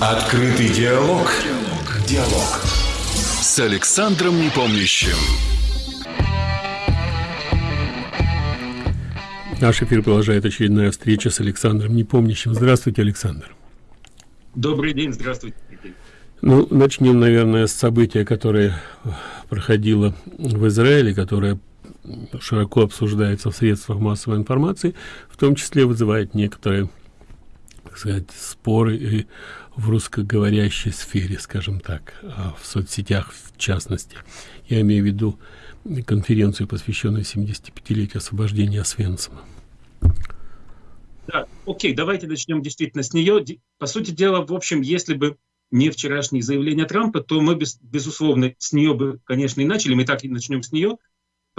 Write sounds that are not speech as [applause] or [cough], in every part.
Открытый диалог. Диалог. Диалог. С Александром Непомнящим. Наш эфир продолжает очередная встреча с Александром Непомнящим. Здравствуйте, Александр. Добрый день, здравствуйте. Ну, начнем, наверное, с события, которое проходило в Израиле, которое широко обсуждается в средствах массовой информации, в том числе вызывает некоторые так сказать, споры и в русскоговорящей сфере, скажем так, а в соцсетях в частности. Я имею в виду конференцию, посвященную 75-летию освобождения Освенцима. Да, окей, давайте начнем действительно с нее. По сути дела, в общем, если бы не вчерашние заявления Трампа, то мы, без, безусловно, с нее бы, конечно, и начали, мы так и начнем с нее.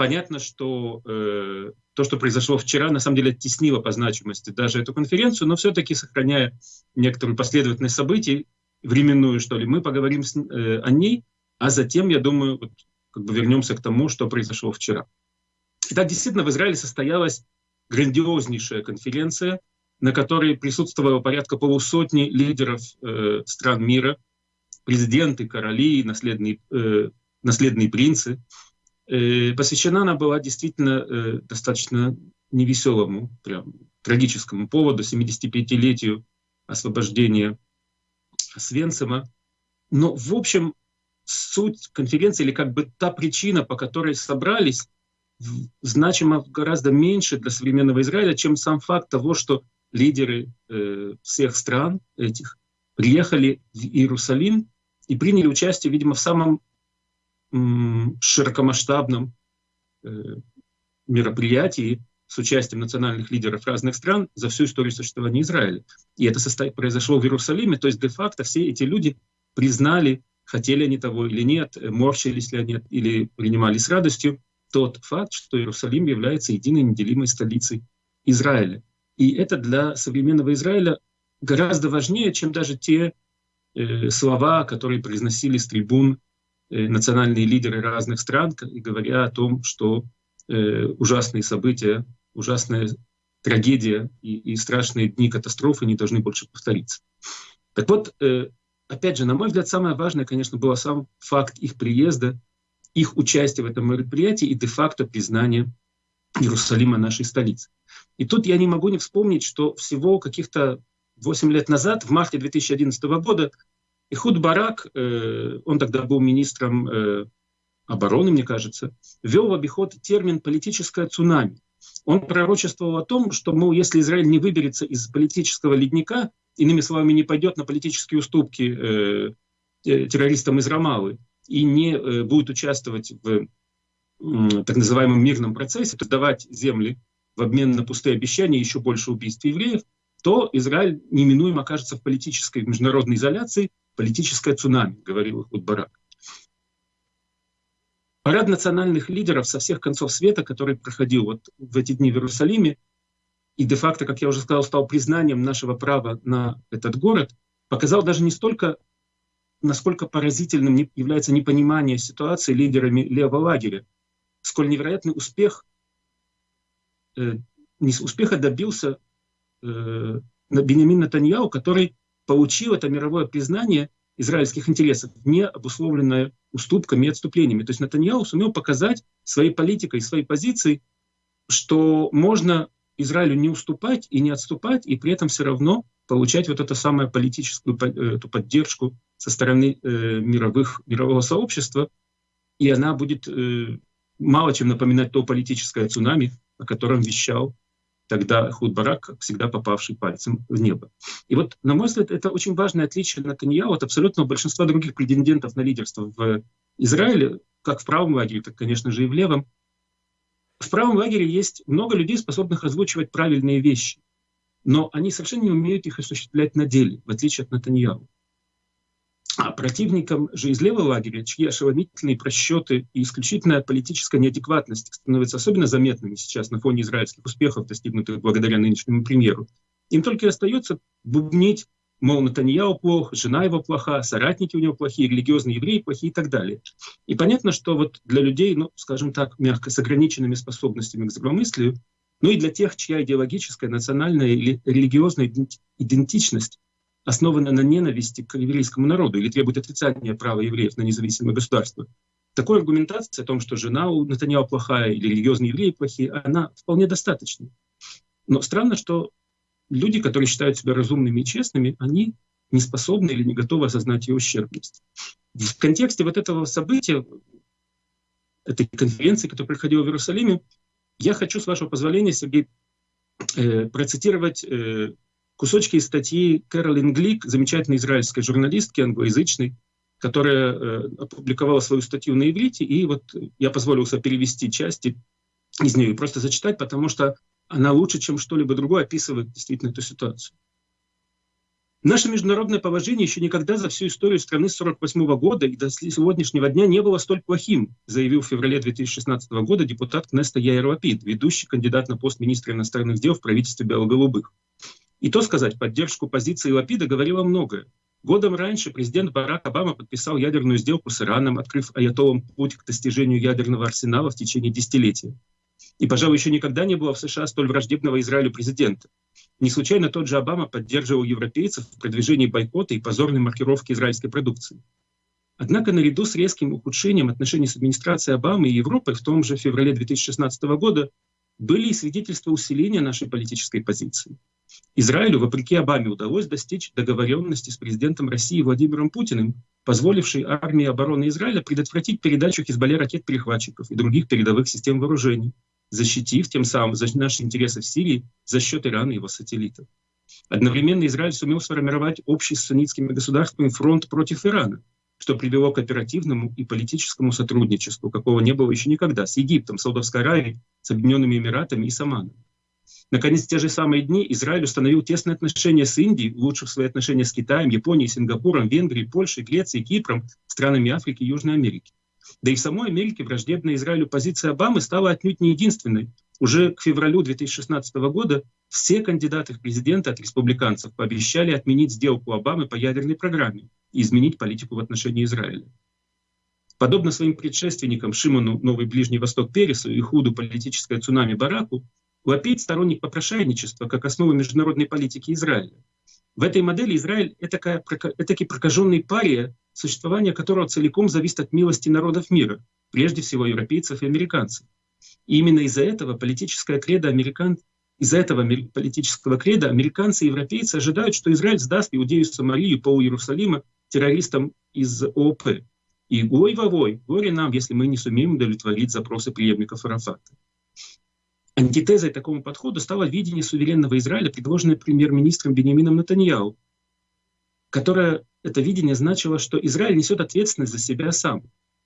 Понятно, что э, то, что произошло вчера, на самом деле оттеснило по значимости даже эту конференцию, но все-таки, сохраняя некоторую последовательность событий, временную, что ли, мы поговорим с, э, о ней, а затем, я думаю, вот, как бы вернемся к тому, что произошло вчера. Итак, действительно, в Израиле состоялась грандиознейшая конференция, на которой присутствовало порядка полусотни лидеров э, стран мира, президенты, короли, наследные, э, наследные принцы. Э, посвящена она была действительно э, достаточно невеселому, прям трагическому поводу, 75-летию освобождения Свенцема. Но, в общем, суть конференции, или как бы та причина, по которой собрались, значимо гораздо меньше для современного Израиля, чем сам факт того, что лидеры э, всех стран этих приехали в Иерусалим и приняли участие, видимо, в самом широкомасштабном э, мероприятии с участием национальных лидеров разных стран за всю историю существования Израиля. И это произошло в Иерусалиме, то есть де-факто все эти люди признали, хотели они того или нет, морщились ли они или принимали с радостью тот факт, что Иерусалим является единой неделимой столицей Израиля. И это для современного Израиля гораздо важнее, чем даже те э, слова, которые произносили с трибун э, национальные лидеры разных стран, говоря о том, что э, ужасные события, ужасная трагедия и, и страшные дни катастрофы не должны больше повториться. Так вот, э, опять же, на мой взгляд, самое важное, конечно, было сам факт их приезда, их участия в этом мероприятии и де-факто признание Иерусалима нашей столицы. И тут я не могу не вспомнить, что всего каких-то 8 лет назад, в марте 2011 года, Ихуд Барак, э, он тогда был министром э, обороны, мне кажется, ввел в обиход термин «политическое цунами». Он пророчествовал о том, что, мол, если Израиль не выберется из политического ледника, иными словами, не пойдет на политические уступки э, э, террористам из Рамалы и не э, будет участвовать в так называемом мирном процессе, то давать земли в обмен на пустые обещания еще больше убийств евреев, то Израиль неминуемо окажется в политической международной изоляции, политическое цунами, говорил Ихуд Барак. Парад национальных лидеров со всех концов света, который проходил вот в эти дни в Иерусалиме, и де-факто, как я уже сказал, стал признанием нашего права на этот город, показал даже не столько, насколько поразительным является непонимание ситуации лидерами левого лагеря, сколь невероятный успех, э, успеха добился э, Бенемин Натаньяу, который получил это мировое признание израильских интересов, не обусловленное уступками и отступлениями. То есть Натаньяу сумел показать своей политикой, своей позицией, что можно Израилю не уступать и не отступать, и при этом все равно получать вот эту самую политическую э, эту поддержку со стороны э, мировых, мирового сообщества, и она будет э, мало чем напоминать то политическое цунами, о котором вещал тогда Худ Барак, всегда попавший пальцем в небо. И вот, на мой взгляд, это очень важное отличие Натаньяу от абсолютного большинства других претендентов на лидерство в Израиле, как в правом лагере, так, конечно же, и в левом. В правом лагере есть много людей, способных озвучивать правильные вещи, но они совершенно не умеют их осуществлять на деле, в отличие от Натаньяу. А противникам же из левого лагеря, чьи ошеломительные просчеты и исключительная политическая неадекватность становятся особенно заметными сейчас на фоне израильских успехов, достигнутых благодаря нынешнему премьеру, им только и остается бубнить, мол, Натаньяу плох, жена его плоха, соратники у него плохие, религиозные евреи плохие и так далее. И понятно, что вот для людей, ну, скажем так, мягко, с ограниченными способностями к здравомыслию, ну и для тех, чья идеологическая, национальная или религиозная идентичность основана на ненависти к еврейскому народу или требует отрицания права евреев на независимое государство. Такой аргументации о том, что жена у Натаньяу плохая или религиозные евреи плохие, она вполне достаточна. Но странно, что люди, которые считают себя разумными и честными, они не способны или не готовы осознать ее ущербность. В контексте вот этого события, этой конференции, которая проходила в Иерусалиме, я хочу, с вашего позволения, Сергей, э, процитировать э, кусочки из статьи Кэролин Глик, замечательной израильской журналистки, англоязычной, которая э, опубликовала свою статью на иврите, и вот я позволил себе перевести части из нее и просто зачитать, потому что она лучше, чем что-либо другое, описывает действительно эту ситуацию. Наше международное положение еще никогда за всю историю страны с 1948 года и до сегодняшнего дня не было столь плохим, заявил в феврале 2016 года депутат Кнеста Яир Лапид, ведущий кандидат на пост министра иностранных дел в правительстве Белоголубых. И то сказать, поддержку позиции Лапида говорило многое. Годом раньше президент Барак Обама подписал ядерную сделку с Ираном, открыв аятолам путь к достижению ядерного арсенала в течение десятилетия. И, пожалуй, еще никогда не было в США столь враждебного Израилю президента. Не случайно тот же Обама поддерживал европейцев в продвижении бойкота и позорной маркировки израильской продукции. Однако наряду с резким ухудшением отношений с администрацией Обамы и Европой в том же феврале 2016 года были и свидетельства усиления нашей политической позиции. Израилю, вопреки Обаме, удалось достичь договоренности с президентом России Владимиром Путиным, позволившей армии обороны Израиля предотвратить передачу Хизбалле ракет-перехватчиков и других передовых систем вооружений, защитив тем самым наши интересы в Сирии за счет Ирана и его сателлитов. Одновременно Израиль сумел сформировать общий с суннитскими государствами фронт против Ирана, что привело к оперативному и политическому сотрудничеству, какого не было еще никогда, с Египтом, Саудовской Аравией, с Объединенными Эмиратами и с Оманом. Наконец, в те же самые дни Израиль установил тесные отношения с Индией, улучшив свои отношения с Китаем, Японией, Сингапуром, Венгрией, Польшей, Грецией, Кипром, странами Африки и Южной Америки. Да и в самой Америке враждебная Израилю позиция Обамы стала отнюдь не единственной. Уже к февралю 2016 года все кандидаты в президенты от республиканцев пообещали отменить сделку Обамы по ядерной программе и изменить политику в отношении Израиля. Подобно своим предшественникам Шимону Новый Ближний Восток Пересу и Худу политическое цунами Бараку, Лапид сторонник попрошайничества как основы международной политики Израиля. В этой модели Израиль — это таки прокаженный пария, существование которого целиком зависит от милости народов мира, прежде всего европейцев и американцев. И именно из-за этого политическое кредо американ... из-за этого политического креда американцы и европейцы ожидают, что Израиль сдаст Иудею Самарию, пол Иерусалима террористам из ООП. И ой вовой, горе нам, если мы не сумеем удовлетворить запросы преемников Арафата. Антитезой такому подходу стало видение суверенного Израиля, предложенное премьер-министром Бенемином Натаньяу, которое это видение значило, что Израиль несет ответственность за себя сам,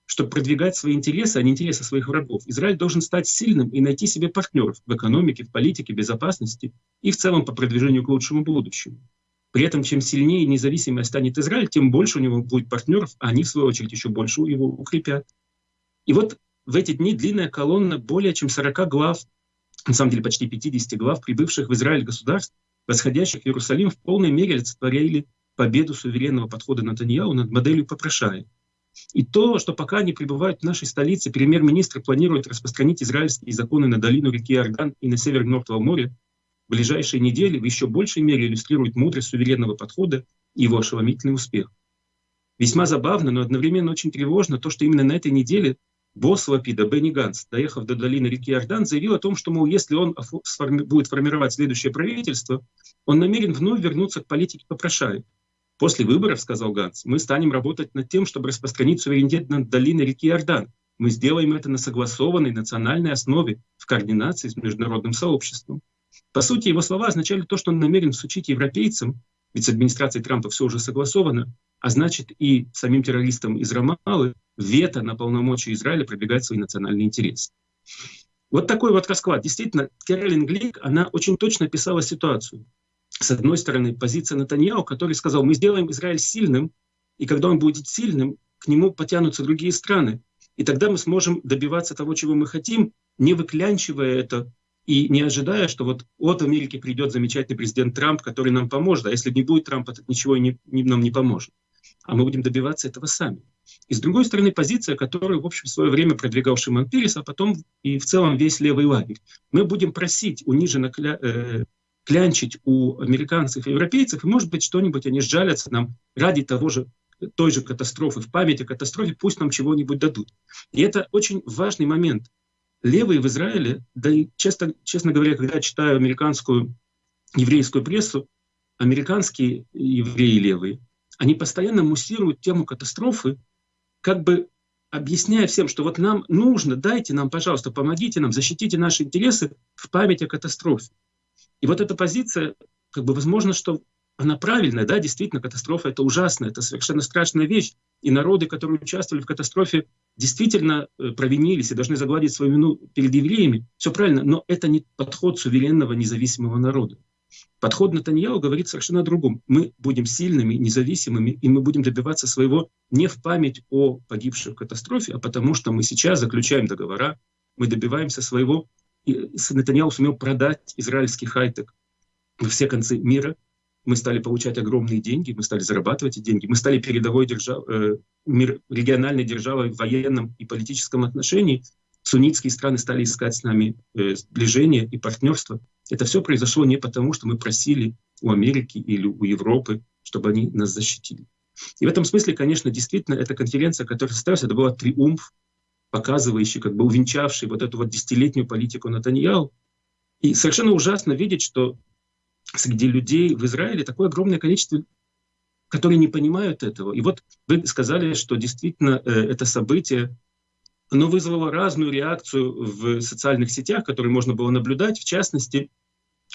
чтобы продвигать свои интересы, а не интересы своих врагов. Израиль должен стать сильным и найти себе партнеров в экономике, в политике, безопасности и в целом по продвижению к лучшему будущему. При этом, чем сильнее и независимее станет Израиль, тем больше у него будет партнеров, а они, в свою очередь, еще больше его укрепят. И вот в эти дни длинная колонна более чем 40 глав, на самом деле почти 50 глав, прибывших в Израиль государств, восходящих в Иерусалим, в полной мере олицетворяли победу суверенного подхода Натаньяу над моделью попрошая. И то, что пока они пребывают в нашей столице, премьер-министр планирует распространить израильские законы на долину реки Иордан и на север Мертвого моря, в ближайшие недели в еще большей мере иллюстрирует мудрость суверенного подхода и его ошеломительный успех. Весьма забавно, но одновременно очень тревожно то, что именно на этой неделе босс Лапида Бенни Ганс, доехав до долины реки Иордан, заявил о том, что, мол, если он будет формировать следующее правительство, он намерен вновь вернуться к политике попрошаек. После выборов, сказал Ганс, мы станем работать над тем, чтобы распространить суверенитет над долиной реки Иордан. Мы сделаем это на согласованной национальной основе в координации с международным сообществом. По сути, его слова означали то, что он намерен всучить европейцам, ведь с администрацией Трампа все уже согласовано, а значит и самим террористам из Рамалы вето на полномочия Израиля продвигать свои национальные интересы. Вот такой вот расклад. Действительно, Кэролин Глик, она очень точно описала ситуацию с одной стороны, позиция Натаньяу, который сказал, мы сделаем Израиль сильным, и когда он будет сильным, к нему потянутся другие страны. И тогда мы сможем добиваться того, чего мы хотим, не выклянчивая это и не ожидая, что вот от Америки придет замечательный президент Трамп, который нам поможет, а если не будет Трампа, то ничего не, не, нам не поможет. А мы будем добиваться этого сами. И с другой стороны, позиция, которую, в общем, в свое время продвигал Шимон Перес, а потом и в целом весь левый лагерь. Мы будем просить униженно кля... э, клянчить у американцев и европейцев, и, может быть, что-нибудь они сжалятся нам ради того же той же катастрофы, в память о катастрофе, пусть нам чего-нибудь дадут. И это очень важный момент. Левые в Израиле, да и честно, честно говоря, когда я читаю американскую еврейскую прессу, американские евреи левые, они постоянно муссируют тему катастрофы, как бы объясняя всем, что вот нам нужно, дайте нам, пожалуйста, помогите нам, защитите наши интересы в память о катастрофе. И вот эта позиция, как бы возможно, что она правильная, да, действительно, катастрофа — это ужасно, это совершенно страшная вещь. И народы, которые участвовали в катастрофе, действительно э, провинились и должны загладить свою вину перед евреями. Все правильно, но это не подход суверенного независимого народа. Подход Натаньяу говорит совершенно о другом. Мы будем сильными, независимыми, и мы будем добиваться своего не в память о погибших в катастрофе, а потому что мы сейчас заключаем договора, мы добиваемся своего. И Натаньяу сумел продать израильский хай-тек во все концы мира, мы стали получать огромные деньги, мы стали зарабатывать эти деньги, мы стали передовой держав, э, мир, региональной державой в военном и политическом отношении. Суннитские страны стали искать с нами э, сближение и партнерство. Это все произошло не потому, что мы просили у Америки или у Европы, чтобы они нас защитили. И в этом смысле, конечно, действительно, эта конференция, которая состоялась, это была триумф, показывающий, как бы увенчавший вот эту вот десятилетнюю политику Натаньяу. И совершенно ужасно видеть, что среди людей в Израиле такое огромное количество, которые не понимают этого. И вот вы сказали, что действительно э, это событие, оно вызвало разную реакцию в социальных сетях, которые можно было наблюдать. В частности,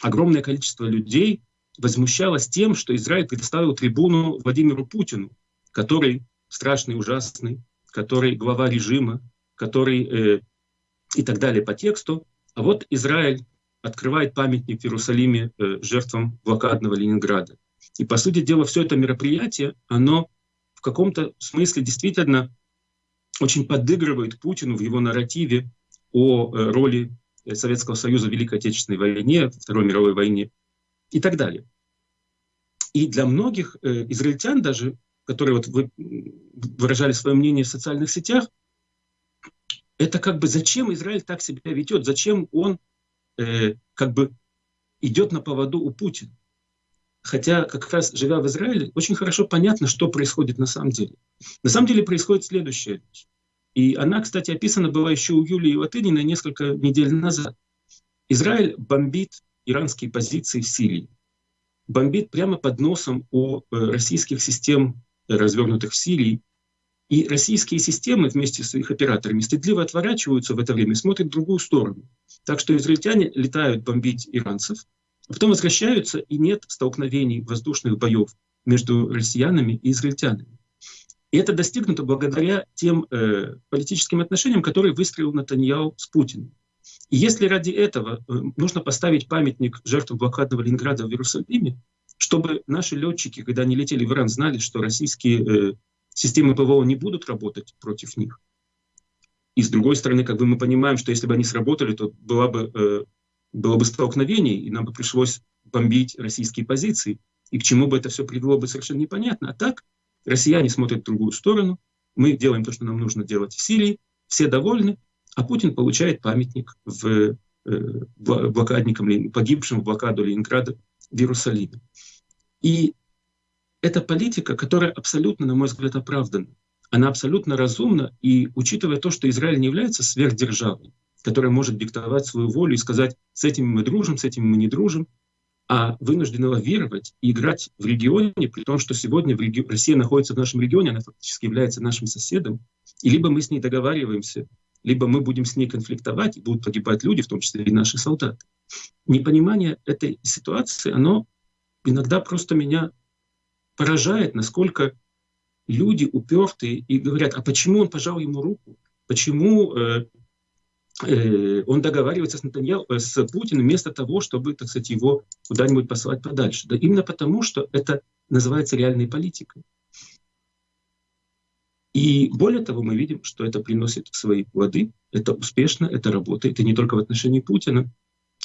огромное количество людей возмущалось тем, что Израиль предоставил трибуну Владимиру Путину, который страшный, ужасный, который глава режима, который э, и так далее по тексту. А вот Израиль открывает памятник в Иерусалиме э, жертвам блокадного Ленинграда. И, по сути дела, все это мероприятие, оно в каком-то смысле действительно очень подыгрывает Путину в его нарративе о э, роли Советского Союза в Великой Отечественной войне, Второй мировой войне и так далее. И для многих э, израильтян даже, которые вот вы выражали свое мнение в социальных сетях, это как бы зачем Израиль так себя ведет, зачем он э, как бы идет на поводу у Путина. Хотя, как раз живя в Израиле, очень хорошо понятно, что происходит на самом деле. На самом деле происходит следующее. И она, кстати, описана была еще у Юлии Латынина несколько недель назад. Израиль бомбит иранские позиции в Сирии. Бомбит прямо под носом у э, российских систем, э, развернутых в Сирии, и российские системы вместе с их операторами стыдливо отворачиваются в это время, смотрят в другую сторону. Так что израильтяне летают бомбить иранцев, потом возвращаются, и нет столкновений воздушных боев между россиянами и израильтянами. И это достигнуто благодаря тем э, политическим отношениям, которые выстроил Натаньяу с Путиным. И если ради этого э, нужно поставить памятник жертвам блокадного Ленинграда в Иерусалиме, чтобы наши летчики, когда они летели в Иран, знали, что российские э, системы ПВО не будут работать против них. И с другой стороны, как бы мы понимаем, что если бы они сработали, то было бы, э, было бы столкновение, и нам бы пришлось бомбить российские позиции. И к чему бы это все привело бы совершенно непонятно. А так россияне смотрят в другую сторону, мы делаем то, что нам нужно делать в Сирии, все довольны, а Путин получает памятник в э, блокадникам, погибшим в блокаду Ленинграда в Иерусалиме. И это политика, которая абсолютно, на мой взгляд, оправдана. Она абсолютно разумна, и учитывая то, что Израиль не является сверхдержавой, которая может диктовать свою волю и сказать, с этими мы дружим, с этими мы не дружим, а вынуждена лавировать и играть в регионе, при том, что сегодня в реги... Россия находится в нашем регионе, она фактически является нашим соседом, и либо мы с ней договариваемся, либо мы будем с ней конфликтовать, и будут погибать люди, в том числе и наши солдаты. Непонимание этой ситуации, оно иногда просто меня поражает, насколько люди упертые и говорят, а почему он пожал ему руку? Почему э, он договаривается с, Натаньяу, э, с Путиным вместо того, чтобы, так сказать, его куда-нибудь послать подальше? Да именно потому, что это называется реальной политикой. И более того, мы видим, что это приносит свои плоды, это успешно, это работает, и не только в отношении Путина,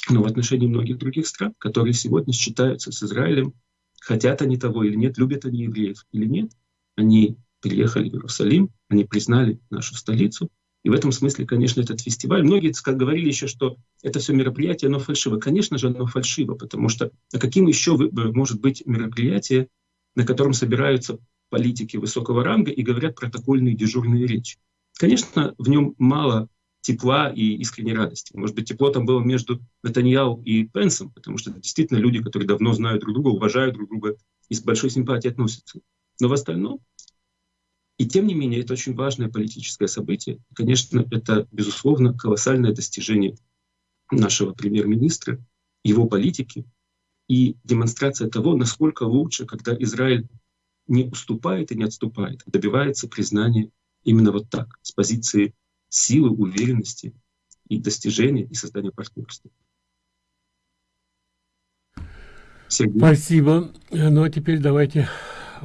но в отношении многих других стран, которые сегодня считаются с Израилем хотят они того или нет, любят они евреев или нет, они приехали в Иерусалим, они признали нашу столицу, И в этом смысле, конечно, этот фестиваль, многие как говорили еще, что это все мероприятие, оно фальшиво. Конечно же, оно фальшиво, потому что а каким еще может быть мероприятие, на котором собираются политики высокого ранга и говорят протокольные дежурные речи? Конечно, в нем мало тепла и искренней радости. Может быть, тепло там было между Натаньяу и Пенсом, потому что действительно люди, которые давно знают друг друга, уважают друг друга и с большой симпатией относятся. Но в остальном и тем не менее, это очень важное политическое событие. Конечно, это, безусловно, колоссальное достижение нашего премьер-министра, его политики и демонстрация того, насколько лучше, когда Израиль не уступает и не отступает, а добивается признания именно вот так, с позиции силы, уверенности и достижения и создания партнерства. Сергей. Спасибо. Ну а теперь давайте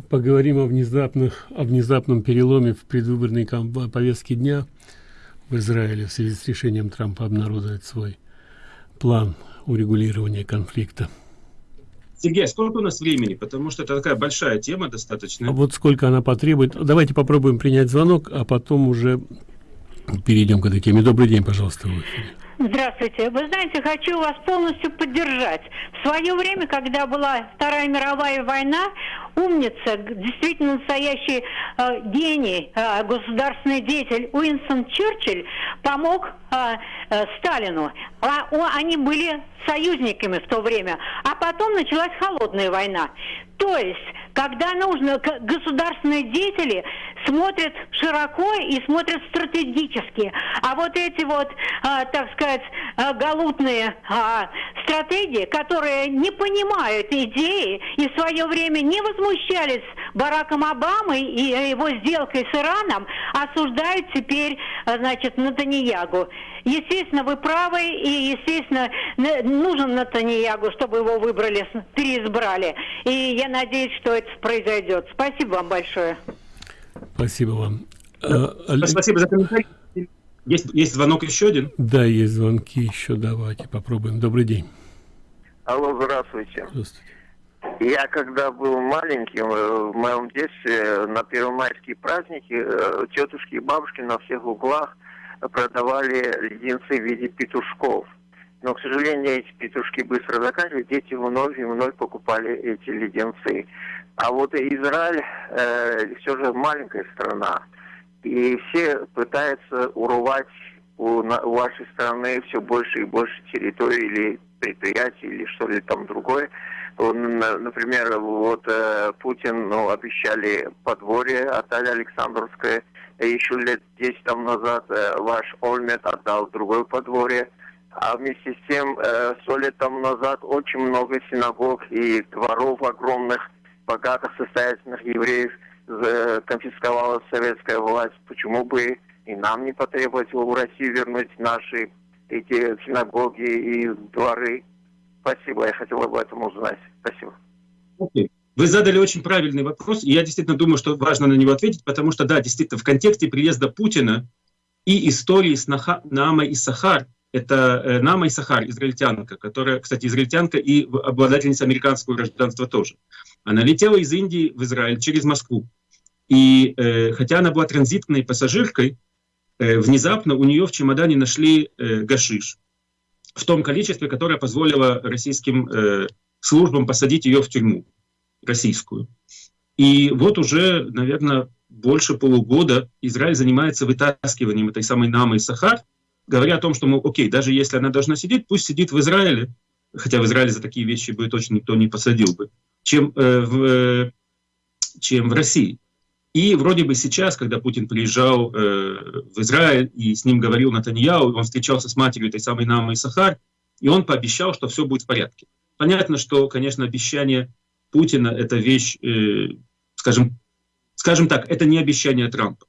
поговорим о внезапных о внезапном переломе в предвыборной повестке дня в Израиле в связи с решением Трампа обнародовать свой план урегулирования конфликта. Сергей, сколько у нас времени? Потому что это такая большая тема достаточно. А вот сколько она потребует. Давайте попробуем принять звонок, а потом уже перейдем к этой теме. Добрый день, пожалуйста, в эфире. Здравствуйте. Вы знаете, хочу вас полностью поддержать. В свое время, когда была Вторая мировая война, умница, действительно настоящий э, гений, э, государственный деятель Уинстон Черчилль помог э, э, Сталину. А, о, они были союзниками в то время. А потом началась холодная война. То есть, когда нужно, государственные деятели смотрят широко и смотрят стратегически. А вот эти вот, а, так сказать, а, галутные а, стратегии, которые не понимают идеи и в свое время не возмущались Бараком Обамой и его сделкой с Ираном, осуждают теперь, а, значит, Натаньягу. Естественно, вы правы, и, естественно, нужен Натаньягу, чтобы его выбрали, переизбрали. И я надеюсь, что это произойдет. Спасибо вам большое. Спасибо вам. Да, а, спасибо за комментарий. Есть, есть звонок еще один? Да, есть звонки еще. Давайте попробуем. Добрый день. Алло, здравствуйте. Здравствуйте. Я когда был маленьким, э, в моем детстве, на первомайские праздники, э, тетушки и бабушки на всех углах продавали леденцы в виде петушков. Но, к сожалению, эти петушки быстро заканчивались, дети вновь и вновь покупали эти леденцы. А вот Израиль э, все же маленькая страна. И все пытаются урвать у, на, у вашей страны все больше и больше территорий или предприятий, или что-ли там другое. Он, например, вот э, Путин ну, обещали подворье отеля Александровское. Еще лет 10 там назад э, ваш Ольмет отдал другое подворье. А вместе с тем, э, сто лет там назад очень много синагог и дворов огромных богатых, состоятельных евреев конфисковала советская власть. Почему бы и нам не потребовать в Россию вернуть наши эти синагоги и дворы? Спасибо, я хотел об этом узнать. Спасибо. Okay. Вы задали очень правильный вопрос, и я действительно думаю, что важно на него ответить, потому что, да, действительно, в контексте приезда Путина и истории с Наамой и Сахар, это э, Нама и Сахар, израильтянка, которая, кстати, израильтянка и обладательница американского гражданства тоже. Она летела из Индии в Израиль через Москву. И э, хотя она была транзитной пассажиркой, э, внезапно у нее в чемодане нашли э, гашиш в том количестве, которое позволило российским э, службам посадить ее в тюрьму российскую. И вот уже, наверное, больше полугода Израиль занимается вытаскиванием этой самой Намы и Сахар, говоря о том, что, мол, окей, даже если она должна сидеть, пусть сидит в Израиле, хотя в Израиле за такие вещи бы точно никто не посадил бы, чем, э, в, э, чем в России. И вроде бы сейчас, когда Путин приезжал э, в Израиль и с ним говорил Натаньяу, он встречался с матерью этой самой Намы и Сахар, и он пообещал, что все будет в порядке. Понятно, что, конечно, обещание Путина — это вещь, э, скажем, скажем так, это не обещание Трампа.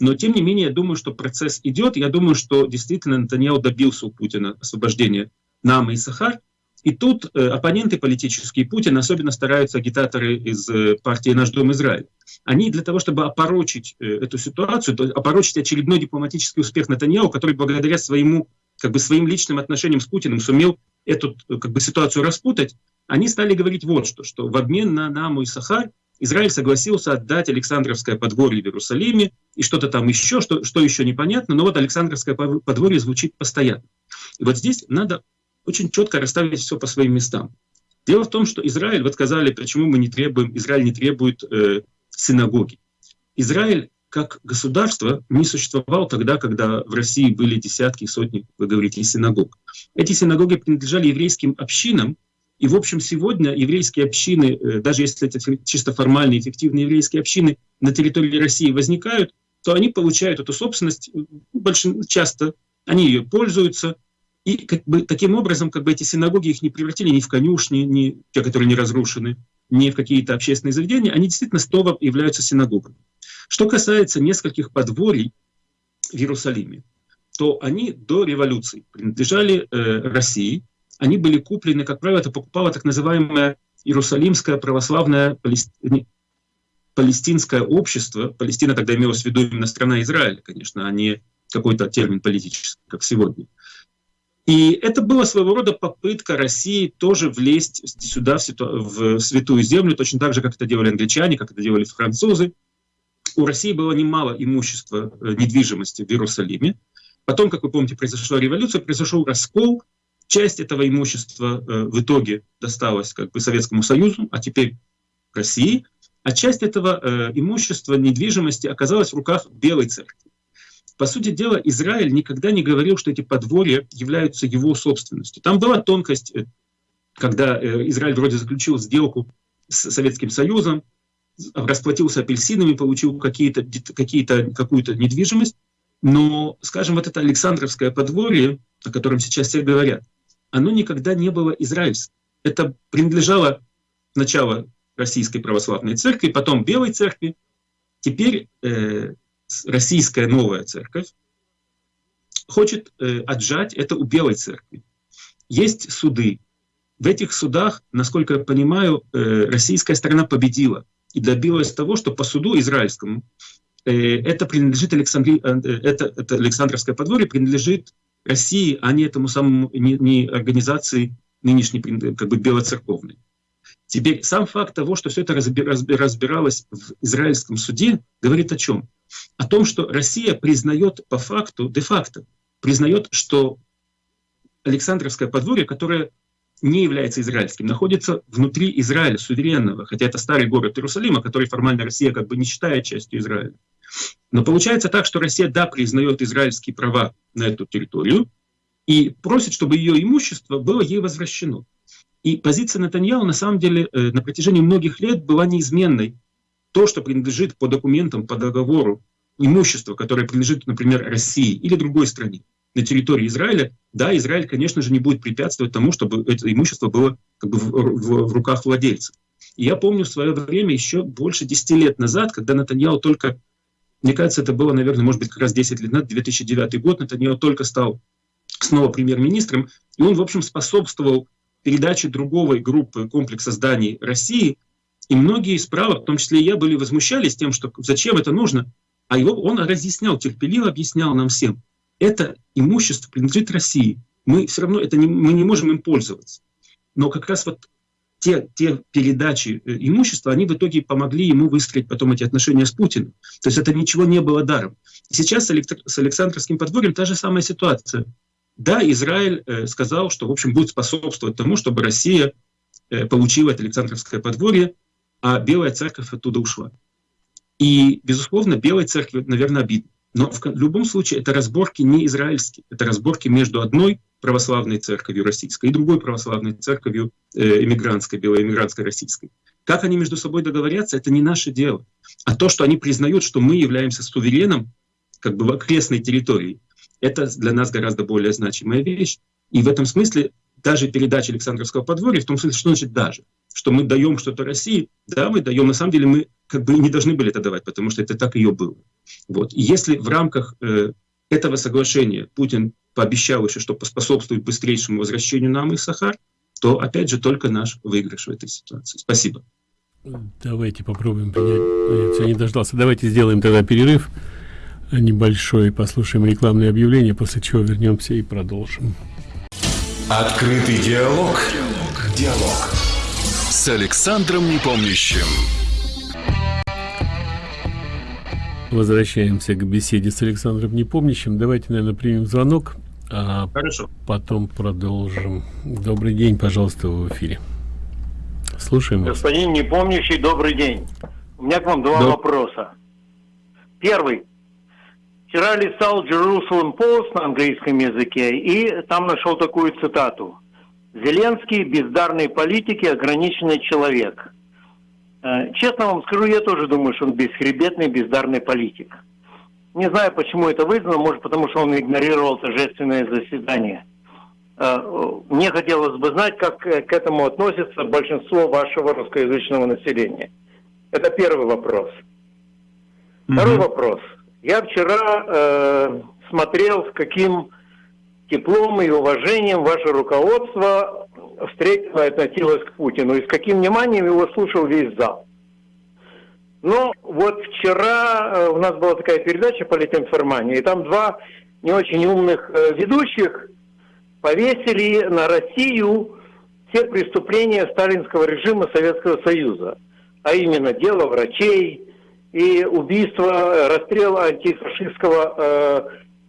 Но, тем не менее, я думаю, что процесс идет. Я думаю, что действительно Натаньяу добился у Путина освобождения Намы и Сахар. И тут э, оппоненты политические Путина, особенно стараются агитаторы из э, партии «Наш дом Израиль», они для того, чтобы опорочить э, эту ситуацию, опорочить очередной дипломатический успех Натаньяу, который благодаря своему, как бы, своим личным отношениям с Путиным сумел эту как бы, ситуацию распутать, они стали говорить вот что, что в обмен на Наму и Сахар Израиль согласился отдать Александровское подворье в Иерусалиме и что-то там еще, что, что еще непонятно, но вот Александровское подворье звучит постоянно. И вот здесь надо очень четко расставить все по своим местам. Дело в том, что Израиль, вот сказали, почему мы не требуем, Израиль не требует э, синагоги. Израиль как государство не существовал тогда, когда в России были десятки, сотни, вы говорите, синагог. Эти синагоги принадлежали еврейским общинам, и, в общем, сегодня еврейские общины, э, даже если это чисто формальные, эффективные еврейские общины на территории России возникают, то они получают эту собственность э, часто, они ее пользуются, и как бы, таким образом как бы эти синагоги их не превратили ни в конюшни, ни те, которые не разрушены, ни в какие-то общественные заведения, они действительно снова являются синагогами. Что касается нескольких подворий в Иерусалиме, то они до революции принадлежали э, России. Они были куплены, как правило, это покупало так называемое Иерусалимское православное палести... палестинское общество. Палестина тогда имелась в виду именно страна Израиль, конечно, а не какой-то термин политический, как сегодня. И это была своего рода попытка России тоже влезть сюда, в, ситу... в святую землю, точно так же, как это делали англичане, как это делали французы у России было немало имущества э, недвижимости в Иерусалиме. Потом, как вы помните, произошла революция, произошел раскол. Часть этого имущества э, в итоге досталась как бы Советскому Союзу, а теперь России. А часть этого э, имущества недвижимости оказалась в руках Белой Церкви. По сути дела, Израиль никогда не говорил, что эти подворья являются его собственностью. Там была тонкость, когда Израиль вроде заключил сделку с Советским Союзом, расплатился апельсинами, получил какие-то, какие какую-то недвижимость. Но, скажем, вот это Александровское подворье, о котором сейчас все говорят, оно никогда не было израильским. Это принадлежало сначала Российской Православной Церкви, потом Белой Церкви. Теперь э, Российская Новая Церковь хочет э, отжать это у Белой Церкви. Есть суды. В этих судах, насколько я понимаю, э, российская сторона победила и добилась того, что по суду израильскому э, это принадлежит Александри... Э, это, это Александровское подворье принадлежит России, а не этому самому не, не организации нынешней как бы белоцерковной. Теперь сам факт того, что все это разбиралось в израильском суде, говорит о чем? О том, что Россия признает по факту, де-факто, признает, что Александровское подворье, которое не является израильским, находится внутри Израиля, суверенного, хотя это старый город Иерусалима, который формально Россия как бы не считает частью Израиля. Но получается так, что Россия, да, признает израильские права на эту территорию и просит, чтобы ее имущество было ей возвращено. И позиция Натаньяу на самом деле э, на протяжении многих лет была неизменной. То, что принадлежит по документам, по договору, имущество, которое принадлежит, например, России или другой стране, на территории Израиля, да, Израиль, конечно же, не будет препятствовать тому, чтобы это имущество было как бы в, в, в руках владельцев. И я помню в свое время, еще больше 10 лет назад, когда Натаньяу только, мне кажется, это было, наверное, может быть, как раз 10 лет назад, 2009 год, Натаньяу только стал снова премьер-министром, и он, в общем, способствовал передаче другой группы комплекса зданий России, и многие справа, в том числе и я, были возмущались тем, что зачем это нужно, а его он разъяснял, терпеливо объяснял нам всем – это имущество принадлежит России. Мы все равно это не, мы не можем им пользоваться. Но как раз вот те, те передачи э, имущества, они в итоге помогли ему выстроить потом эти отношения с Путиным. То есть это ничего не было даром. Сейчас с Александровским подворьем та же самая ситуация. Да, Израиль э, сказал, что, в общем, будет способствовать тому, чтобы Россия э, получила это Александровское подворье, а Белая Церковь оттуда ушла. И, безусловно, Белой Церкви, наверное, обидно. Но в любом случае это разборки не израильские, это разборки между одной православной церковью российской и другой православной церковью э, эмигрантской, белоэмигрантской российской. Как они между собой договорятся, это не наше дело. А то, что они признают, что мы являемся сувереном, как бы в окрестной территории, это для нас гораздо более значимая вещь. И в этом смысле даже передача Александровского подворья, в том смысле, что значит даже, что мы даем что-то России, да, мы даем, на самом деле мы как бы не должны были это давать, потому что это так ее было. Вот. Если в рамках э, этого соглашения Путин пообещал еще, что поспособствует быстрейшему возвращению нам и Сахар, то опять же только наш выигрыш в этой ситуации. Спасибо. Давайте попробуем принять. Я не дождался. Давайте сделаем тогда перерыв небольшой, послушаем рекламные объявления, после чего вернемся и продолжим. Открытый диалог. Диалог. Диалог. С Александром Непомнящим. Возвращаемся к беседе с Александром Непомнящим. Давайте, наверное, примем звонок, а Хорошо. потом продолжим. Добрый день, пожалуйста, в эфире. Слушаем вас. Господин Непомнящий, добрый день. У меня к вам два Доб... вопроса. Первый. Вчера листал Jerusalem Post на английском языке и там нашел такую цитату. Зеленский – бездарный политик и ограниченный человек. Э, честно вам скажу, я тоже думаю, что он бесхребетный, бездарный политик. Не знаю, почему это вызвано, может, потому что он игнорировал торжественное заседание. Э, мне хотелось бы знать, как к этому относится большинство вашего русскоязычного населения. Это первый вопрос. Второй mm-hmm. вопрос. Я вчера э, смотрел, с каким теплом и уважением ваше руководство встретило и относилось к Путину, и с каким вниманием его слушал весь зал. Но вот вчера э, у нас была такая передача «Политинформания», и там два не очень умных э, ведущих повесили на Россию все преступления сталинского режима Советского Союза, а именно дело врачей, и убийство, расстрел антифашистского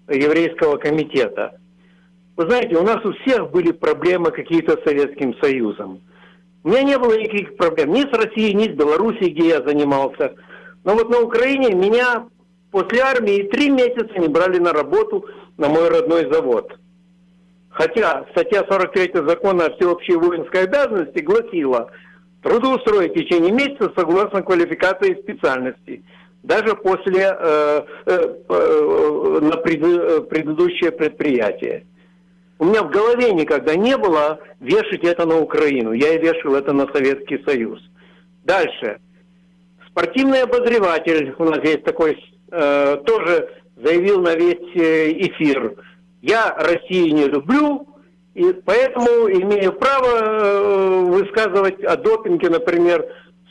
э, еврейского комитета. Вы знаете, у нас у всех были проблемы какие-то с Советским Союзом. У меня не было никаких проблем ни с Россией, ни с Белоруссией, где я занимался. Но вот на Украине меня после армии три месяца не брали на работу на мой родной завод. Хотя статья 43 закона о всеобщей воинской обязанности гласила – трудоустроить в течение месяца согласно квалификации и специальности, даже после э, э, э, на пред, э, предыдущее предприятие. У меня в голове никогда не было вешать это на Украину. Я и вешал это на Советский Союз. Дальше. Спортивный обозреватель, у нас есть такой, э, тоже заявил на весь э, эфир. Я Россию не люблю, и поэтому имею право э, высказывать о допинге, например,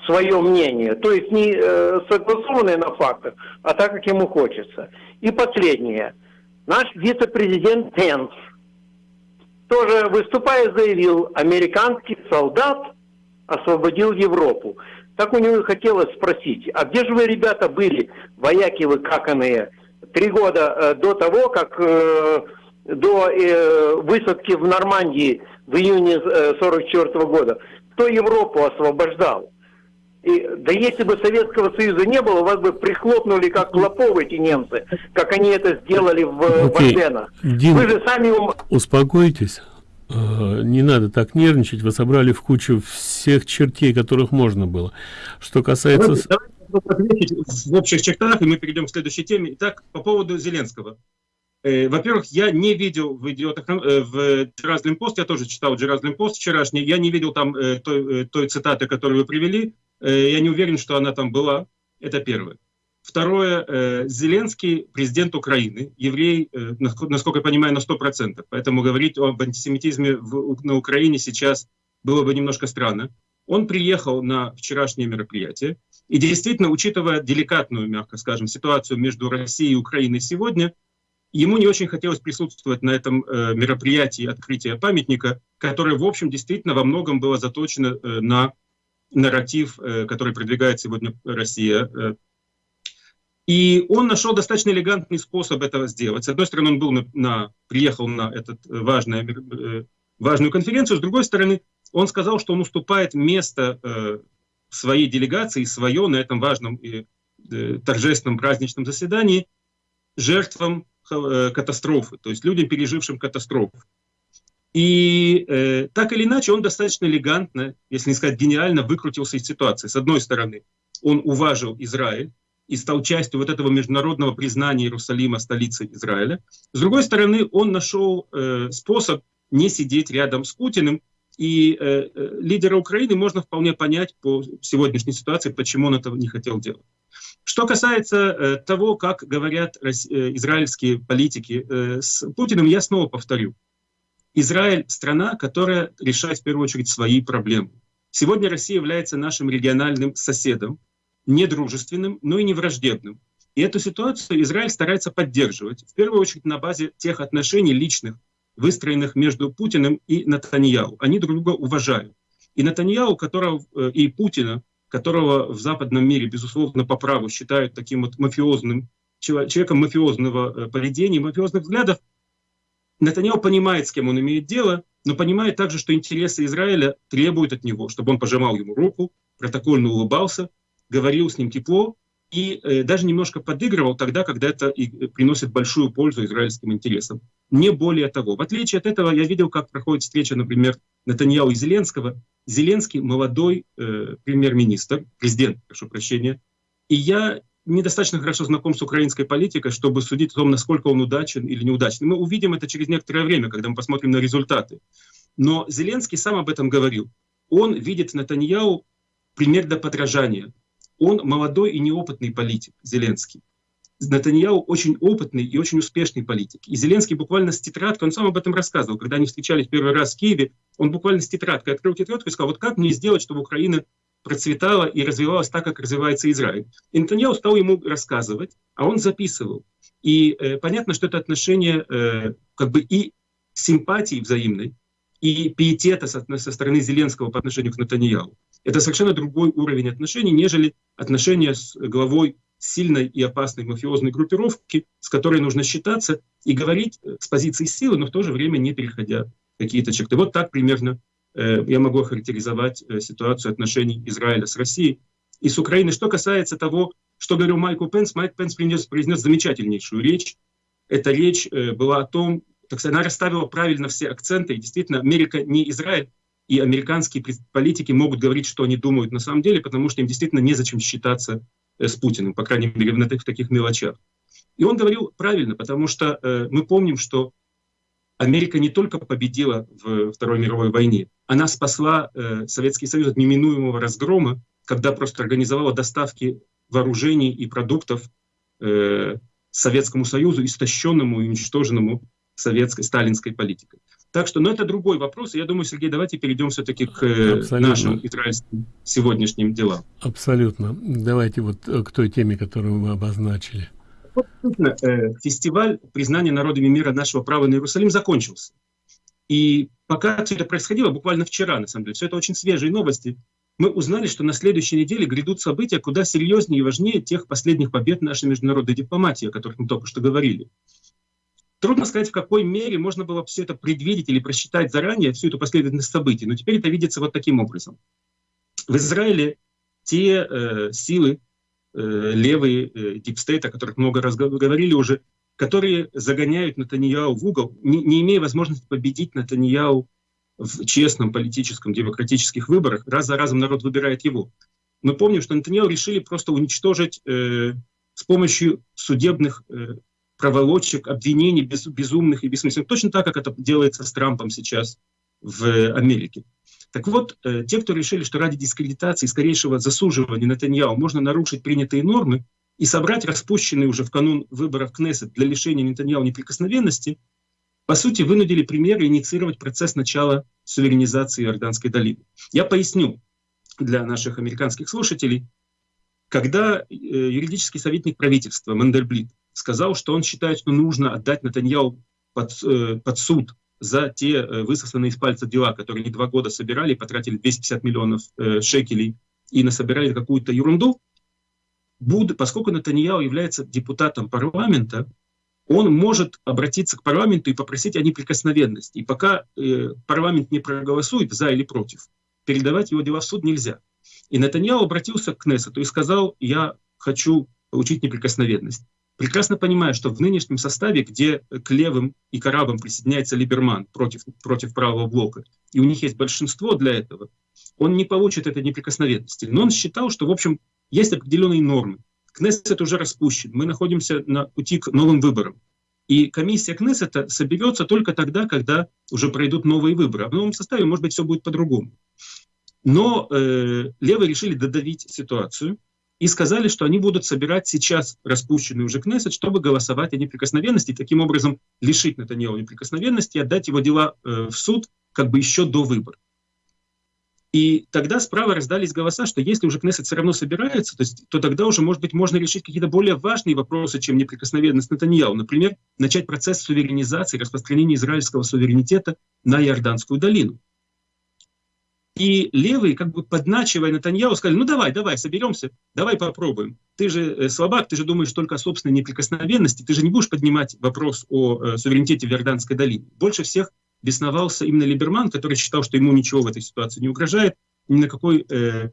свое мнение. То есть не э, согласованное на фактах, а так, как ему хочется. И последнее. Наш вице-президент Пенс тоже выступая заявил, американский солдат освободил Европу. Так у него хотелось спросить, а где же вы, ребята, были, вояки вы каканые, три года э, до того, как э, до э, высадки в Нормандии в июне 1944 э, года, кто Европу освобождал? И, да если бы Советского Союза не было, вас бы прихлопнули как клопов эти немцы, как они это сделали в okay. Дим, Вы же сами... Успокойтесь. Э, не надо так нервничать. Вы собрали в кучу всех чертей, которых можно было. Что касается... Давайте ответить в общих чертах, и мы перейдем к следующей теме. Итак, по поводу Зеленского. Э, во-первых, я не видел в идиотах, э, в Джеразлим пост, я тоже читал Джеразлим пост вчерашний, я не видел там э, той, той цитаты, которую вы привели, я не уверен, что она там была, это первое. Второе, Зеленский президент Украины, еврей, насколько я понимаю, на 100%, поэтому говорить об антисемитизме на Украине сейчас было бы немножко странно. Он приехал на вчерашнее мероприятие, и действительно, учитывая деликатную, мягко скажем, ситуацию между Россией и Украиной сегодня, Ему не очень хотелось присутствовать на этом э, мероприятии открытия памятника, которое, в общем, действительно во многом было заточено э, на нарратив, э, который продвигает сегодня Россия. Э. И он нашел достаточно элегантный способ этого сделать. С одной стороны, он был на, на, приехал на эту важную, э, важную конференцию, с другой стороны, он сказал, что он уступает место э, своей делегации, свое на этом важном и э, торжественном праздничном заседании жертвам Э, катастрофы, то есть людям, пережившим катастрофу. И э, так или иначе он достаточно элегантно, если не сказать гениально, выкрутился из ситуации. С одной стороны, он уважил Израиль и стал частью вот этого международного признания Иерусалима столицей Израиля. С другой стороны, он нашел э, способ не сидеть рядом с Путиным, и э, э лидера Украины можно вполне понять по сегодняшней ситуации, почему он этого не хотел делать. Что касается э, того, как говорят э, израильские политики э, с Путиным, я снова повторю. Израиль — страна, которая решает в первую очередь свои проблемы. Сегодня Россия является нашим региональным соседом, не дружественным, но и не враждебным. И эту ситуацию Израиль старается поддерживать, в первую очередь на базе тех отношений личных, выстроенных между Путиным и Натаньяу. Они друг друга уважают. И Натаньяу, которого, и Путина, которого в западном мире, безусловно, по праву считают таким вот мафиозным, человеком мафиозного э, поведения, мафиозных взглядов, Нетаньяху понимает, с кем он имеет дело, но понимает также, что интересы Израиля требуют от него, чтобы он пожимал ему руку, протокольно улыбался, говорил с ним тепло и э, даже немножко подыгрывал тогда, когда это и э, приносит большую пользу израильским интересам. Не более того. В отличие от этого, я видел, как проходит встреча, например, Натаньяу и Зеленского. Зеленский молодой э, премьер-министр, президент, прошу прощения, и я недостаточно хорошо знаком с украинской политикой, чтобы судить о том, насколько он удачен или неудачен. Мы увидим это через некоторое время, когда мы посмотрим на результаты. Но Зеленский сам об этом говорил. Он видит Натаньяу пример для подражания. Он молодой и неопытный политик, Зеленский. Натаньяу очень опытный и очень успешный политик. И Зеленский буквально с тетрадкой, он сам об этом рассказывал, когда они встречались первый раз в Киеве, он буквально с тетрадкой открыл тетрадку и сказал, вот как мне сделать, чтобы Украина процветала и развивалась так, как развивается Израиль. И Нетаньяу стал ему рассказывать, а он записывал. И э, понятно, что это отношение э, как бы и симпатии взаимной, и пиетета со, со стороны Зеленского по отношению к Натаньяу. Это совершенно другой уровень отношений, нежели отношения с главой сильной и опасной мафиозной группировки, с которой нужно считаться и говорить э, с позиции силы, но в то же время не переходя какие-то черты. Вот так примерно Э, я могу охарактеризовать э, ситуацию отношений Израиля с Россией и с Украиной. Что касается того, что говорил Майкл Пенс, Майк Пенс принес, произнес замечательнейшую речь. Эта речь э, была о том, так сказать, она расставила правильно все акценты, и действительно Америка не Израиль, и американские политики могут говорить, что они думают на самом деле, потому что им действительно незачем считаться с Путиным, по крайней мере, в таких мелочах. И он говорил правильно, потому что э, мы помним, что Америка не только победила в Второй мировой войне, она спасла э, Советский Союз от неминуемого разгрома, когда просто организовала доставки вооружений и продуктов э, Советскому Союзу, истощенному и уничтоженному советской, сталинской политикой. Так что, но ну, это другой вопрос. Я думаю, Сергей, давайте перейдем все-таки к э, Абсолютно. нашим израильским сегодняшним делам. Абсолютно. Давайте вот э, к той теме, которую мы обозначили. Э, фестиваль признания народами мира нашего права на Иерусалим закончился. И пока все это происходило, буквально вчера, на самом деле, все это очень свежие новости, мы узнали, что на следующей неделе грядут события куда серьезнее и важнее тех последних побед нашей международной дипломатии, о которых мы только что говорили. Трудно сказать, в какой мере можно было все это предвидеть или просчитать заранее, всю эту последовательность событий, но теперь это видится вот таким образом. В Израиле те э, силы, Э, левые э, deep state, о которых много раз говорили уже, которые загоняют Натаньяу в угол, не, не имея возможности победить Натаньяу в честном политическом демократических выборах. Раз за разом народ выбирает его. Мы помним, что Натаньяу решили просто уничтожить э, с помощью судебных э, проволочек, обвинений без, безумных и бессмысленных. Точно так, как это делается с Трампом сейчас в Америке. Так вот, э, те, кто решили, что ради дискредитации, скорейшего засуживания Нетаньяу можно нарушить принятые нормы и собрать распущенный уже в канун выборов Кнессет для лишения Нетаньяу неприкосновенности, по сути, вынудили премьера инициировать процесс начала суверенизации Иорданской долины. Я поясню для наших американских слушателей. Когда э, юридический советник правительства Мендельблит сказал, что он считает, что нужно отдать Натаньяу под, э, под суд за те э, высосанные из пальца дела, которые они два года собирали, потратили 250 миллионов э, шекелей и насобирали какую-то ерунду, Буд, поскольку Натаньяу является депутатом парламента, он может обратиться к парламенту и попросить о неприкосновенности. И пока э, парламент не проголосует за или против, передавать его дела в суд нельзя. И Натаньяу обратился к Кнессету и сказал, я хочу получить неприкосновенность прекрасно понимая, что в нынешнем составе, где к левым и к арабам присоединяется Либерман против, против правого блока, и у них есть большинство для этого, он не получит этой неприкосновенности. Но он считал, что, в общем, есть определенные нормы. Кнессет уже распущен, мы находимся на пути к новым выборам. И комиссия Кнессета соберется только тогда, когда уже пройдут новые выборы. А в новом составе, может быть, все будет по-другому. Но э, левые решили додавить ситуацию, и сказали, что они будут собирать сейчас распущенный уже Кнессет, чтобы голосовать о неприкосновенности, и таким образом лишить Натаньяу неприкосновенности и отдать его дела э, в суд как бы еще до выборов. И тогда справа раздались голоса, что если уже Кнессет все равно собирается, то, есть, то тогда уже, может быть, можно решить какие-то более важные вопросы, чем неприкосновенность Натаньяу. Например, начать процесс суверенизации, распространения израильского суверенитета на Иорданскую долину. И левые, как бы подначивая Натаньяу, сказали, ну давай, давай, соберемся, давай попробуем. Ты же э, слабак, ты же думаешь только о собственной неприкосновенности, ты же не будешь поднимать вопрос о э, суверенитете в Иорданской долине. Больше всех бесновался именно Либерман, который считал, что ему ничего в этой ситуации не угрожает, ни на какой э,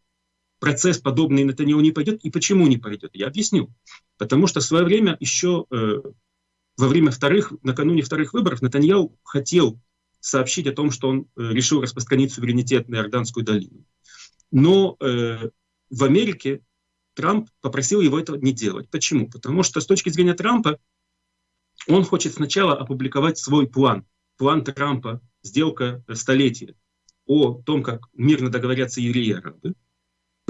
процесс подобный Натаньяу не пойдет. И почему не пойдет? Я объясню. Потому что в свое время еще э, во время вторых, накануне вторых выборов Натаньяу хотел сообщить о том, что он э, решил распространить суверенитет на Иорданскую долину. Но э, в Америке Трамп попросил его этого не делать. Почему? Потому что с точки зрения Трампа он хочет сначала опубликовать свой план. План Трампа, сделка столетия о том, как мирно договорятся евреи и арабы.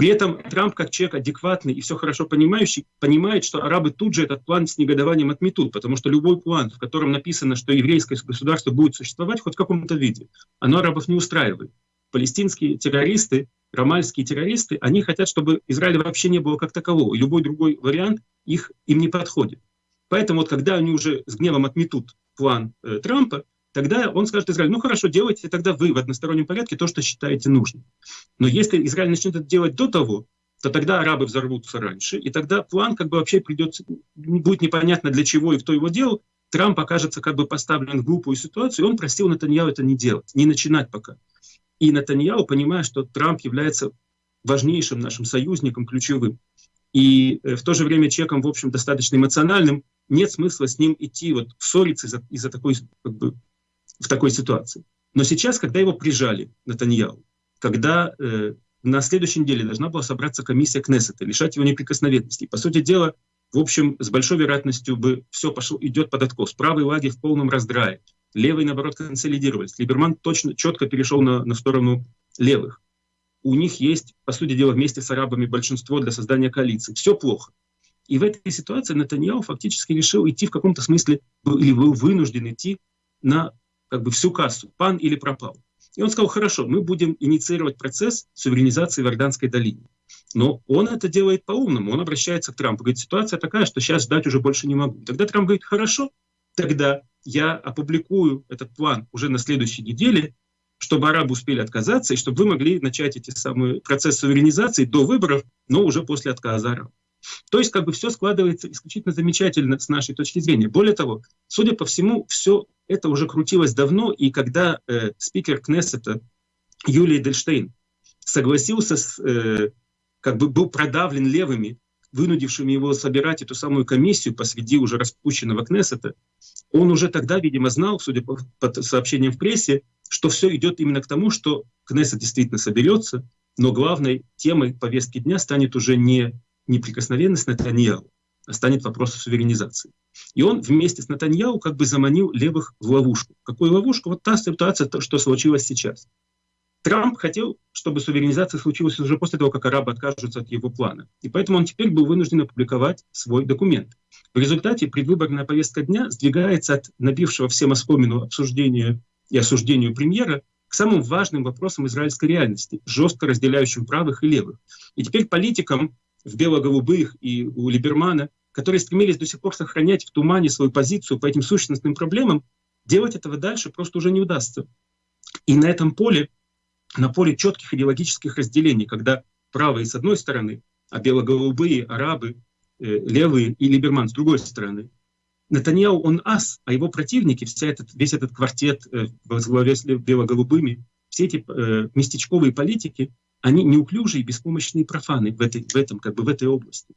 При этом Трамп, как человек адекватный и все хорошо понимающий, понимает, что арабы тут же этот план с негодованием отметут, потому что любой план, в котором написано, что еврейское государство будет существовать хоть в каком-то виде, оно арабов не устраивает. Палестинские террористы, ромальские террористы, они хотят, чтобы Израиля вообще не было как такового, любой другой вариант их, им не подходит. Поэтому вот когда они уже с гневом отметут план э, Трампа, тогда он скажет Израилю, ну хорошо, делайте тогда вы в одностороннем порядке то, что считаете нужным. Но если Израиль начнет это делать до того, то тогда арабы взорвутся раньше, и тогда план как бы вообще придется, будет непонятно для чего и кто его делал, Трамп окажется как бы поставлен в глупую ситуацию, и он просил Натаньяу это не делать, не начинать пока. И Натаньяу, понимая, что Трамп является важнейшим нашим союзником, ключевым, и э, в то же время человеком, в общем, достаточно эмоциональным, нет смысла с ним идти, вот ссориться из-за из такой как бы, в такой ситуации. Но сейчас, когда его прижали, Натаньяу, когда э, на следующей неделе должна была собраться комиссия Кнессета, лишать его неприкосновенности. По сути дела, в общем, с большой вероятностью бы все пошло, идет под откос. Правый лагерь в полном раздрае. Левые, наоборот, консолидировались. Либерман точно, четко перешел на, на сторону левых. У них есть, по сути дела, вместе с арабами большинство для создания коалиции. Все плохо. И в этой ситуации Натаньяу фактически решил идти в каком-то смысле, или был вынужден идти на как бы всю кассу, пан или пропал. И он сказал, хорошо, мы будем инициировать процесс суверенизации в Иорданской долине. Но он это делает по-умному, он обращается к Трампу, говорит, ситуация такая, что сейчас ждать уже больше не могу. Тогда Трамп говорит, хорошо, тогда я опубликую этот план уже на следующей неделе, чтобы арабы успели отказаться, и чтобы вы могли начать эти самые процесс суверенизации до выборов, но уже после отказа арабов. То есть как бы все складывается исключительно замечательно с нашей точки зрения. Более того, судя по всему, все это уже крутилось давно, и когда э, спикер Кнессета Юлий Дельштейн согласился, с, э, как бы был продавлен левыми, вынудившими его собирать эту самую комиссию посреди уже распущенного Кнессета, он уже тогда, видимо, знал, судя по, по сообщениям в прессе, что все идет именно к тому, что Кнессет действительно соберется, но главной темой повестки дня станет уже не неприкосновенность Натаньяу, станет вопрос суверенизации. И он вместе с Натаньяу как бы заманил левых в ловушку. Какую ловушку? Вот та ситуация, то, что случилось сейчас. Трамп хотел, чтобы суверенизация случилась уже после того, как арабы откажутся от его плана. И поэтому он теперь был вынужден опубликовать свой документ. В результате предвыборная повестка дня сдвигается от набившего всем оскомину обсуждения и осуждению премьера к самым важным вопросам израильской реальности, жестко разделяющим правых и левых. И теперь политикам в бело-голубых и у Либермана, которые стремились до сих пор сохранять в тумане свою позицию по этим сущностным проблемам, делать этого дальше просто уже не удастся. И на этом поле, на поле четких идеологических разделений, когда правые с одной стороны, а бело-голубые, арабы, э, левые и Либерман с другой стороны, Натаньяу, он ас, а его противники, вся этот, весь этот квартет э, во главе с бело-голубыми, все эти э, местечковые политики, они неуклюжие, беспомощные профаны в, этой, в, этом, как бы в этой области.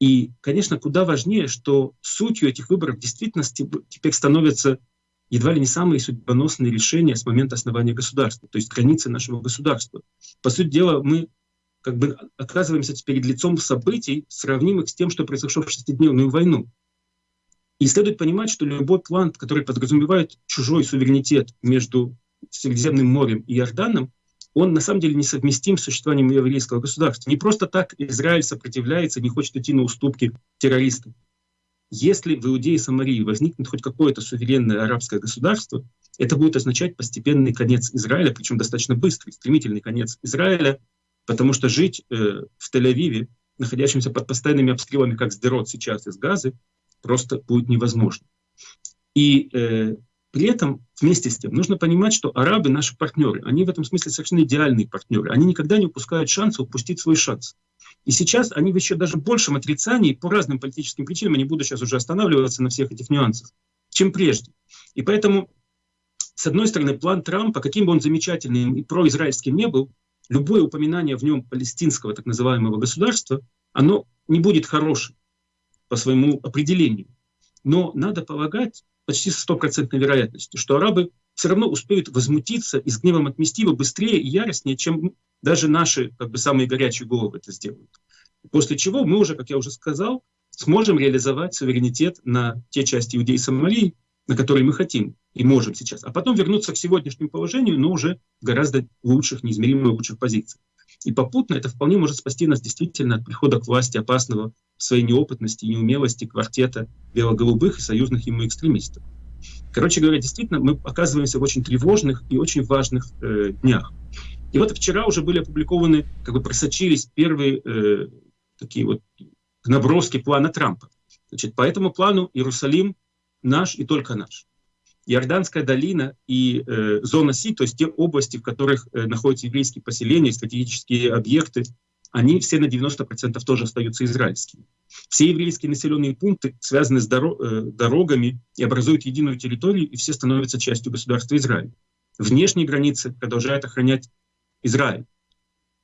И, конечно, куда важнее, что сутью этих выборов в действительности теперь становятся едва ли не самые судьбоносные решения с момента основания государства, то есть границы нашего государства. По сути дела, мы как бы оказываемся перед лицом событий, сравнимых с тем, что произошло в шестидневную войну. И следует понимать, что любой план, который подразумевает чужой суверенитет между Средиземным морем и Иорданом, он на самом деле несовместим с существованием еврейского государства. Не просто так Израиль сопротивляется, не хочет идти на уступки террористам. Если в Иудее и Самарии возникнет хоть какое-то суверенное арабское государство, это будет означать постепенный конец Израиля, причем достаточно быстрый, стремительный конец Израиля, потому что жить э, в Тель-Авиве, находящемся под постоянными обстрелами, как Сдерот сейчас из Газы, просто будет невозможно. И э, При этом, вместе с тем, нужно понимать, что арабы наши партнеры. Они в этом смысле совершенно идеальные партнеры. Они никогда не упускают шанса упустить свой шанс. И сейчас они в еще даже большем отрицании по разным политическим причинам, я не буду сейчас уже останавливаться на всех этих нюансах, чем прежде. И поэтому, с одной стороны, план Трампа, каким бы он замечательным и произраильским не был, любое упоминание в нем палестинского так называемого государства, оно не будет хорошим по своему определению. Но надо полагать, почти с стопроцентной вероятностью, что арабы все равно успеют возмутиться и с гневом отмести его быстрее и яростнее, чем даже наши как бы, самые горячие головы это сделают. После чего мы уже, как я уже сказал, сможем реализовать суверенитет на те части Иудеи и Сомалии, на которые мы хотим и можем сейчас. А потом вернуться к сегодняшнему положению, но уже в гораздо лучших, неизмеримо лучших позициях. И попутно это вполне может спасти нас действительно от прихода к власти опасного своей неопытности и неумелости квартета бело-голубых и союзных ему экстремистов. Короче говоря, действительно, мы оказываемся в очень тревожных и очень важных э, днях. И вот вчера уже были опубликованы, как бы просочились первые э, такие вот наброски плана Трампа. Значит, по этому плану Иерусалим наш и только наш. Иорданская долина и э, зона Си, то есть те области, в которых э, находятся еврейские поселения, стратегические объекты, они все на 90% тоже остаются израильскими. Все еврейские населенные пункты связаны с доро э, дорогами и образуют единую территорию, и все становятся частью государства Израиль. Внешние границы продолжает охранять Израиль.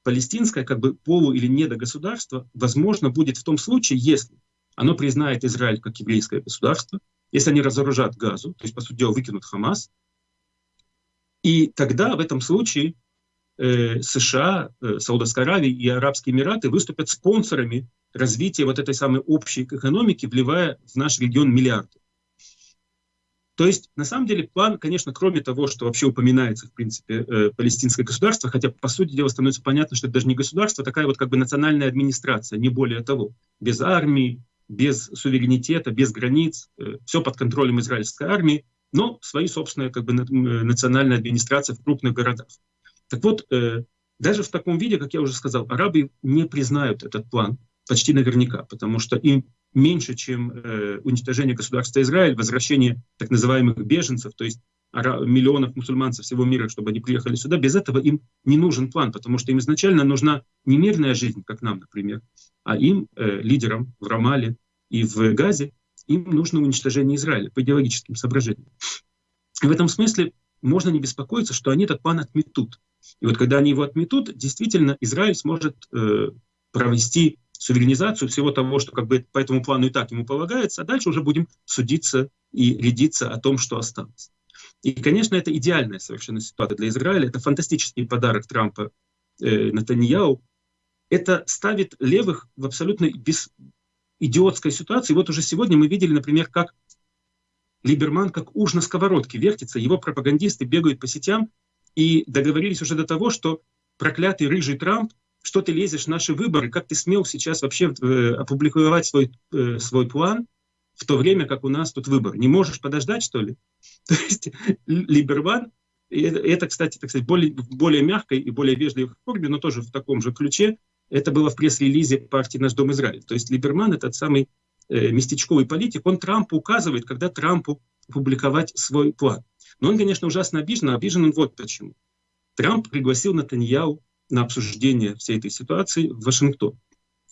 Палестинское как бы полу- или недогосударство возможно будет в том случае, если оно признает Израиль как еврейское государство, если они разоружат Газу, то есть, по сути дела, выкинут Хамас, и тогда в этом случае США, э, Саудовская Аравия и Арабские Эмираты выступят спонсорами развития вот этой самой общей экономики, вливая в наш регион миллиарды. То есть, на самом деле, план, конечно, кроме того, что вообще упоминается, в принципе, э, палестинское государство, хотя, по сути дела, становится понятно, что это даже не государство, а такая вот как бы национальная администрация, не более того, без армии, без суверенитета, без границ, э, все под контролем израильской армии, но свои собственные как бы, э, национальные администрации в крупных городах. Так вот, э, даже в таком виде, как я уже сказал, арабы не признают этот план почти наверняка, потому что им меньше, чем уничтожение государства Израиль, возвращение так называемых беженцев, то есть миллионов мусульман со всего мира, чтобы они приехали сюда, без этого им не нужен план, потому что им изначально нужна не мирная жизнь, как нам, например, а им, э, лидерам в Рамале и в Газе, им нужно уничтожение Израиля по идеологическим соображениям. И в этом смысле можно не беспокоиться, что они этот план отметут. И вот когда они его отметут, действительно Израиль сможет э, провести суверенизацию всего того, что как бы по этому плану и так ему полагается, а дальше уже будем судиться и рядиться о том, что осталось. И, конечно, это идеальная совершенно ситуация для Израиля. Это фантастический подарок Трампа э, Натаньяу. Это ставит левых в абсолютно без идиотской ситуации. Вот уже сегодня мы видели, например, как Либерман как уж на сковородке вертится, его пропагандисты бегают по сетям и договорились уже до того, что проклятый рыжий Трамп, что ты лезешь в наши выборы, как ты смел сейчас вообще э, опубликовать свой, э, свой план, в то время как у нас тут выбор. Не можешь подождать, что ли? [laughs] То есть Либерман, это, кстати, так сказать, более, более мягкой и более вежливой форме, но тоже в таком же ключе, это было в пресс-релизе партии «Наш Дом Израиль». То есть Либерман, этот самый э, местечковый политик, он Трампу указывает, когда Трампу публиковать свой план. Но он, конечно, ужасно обижен, а обижен он вот почему. Трамп пригласил Натаньяу на обсуждение всей этой ситуации в Вашингтон.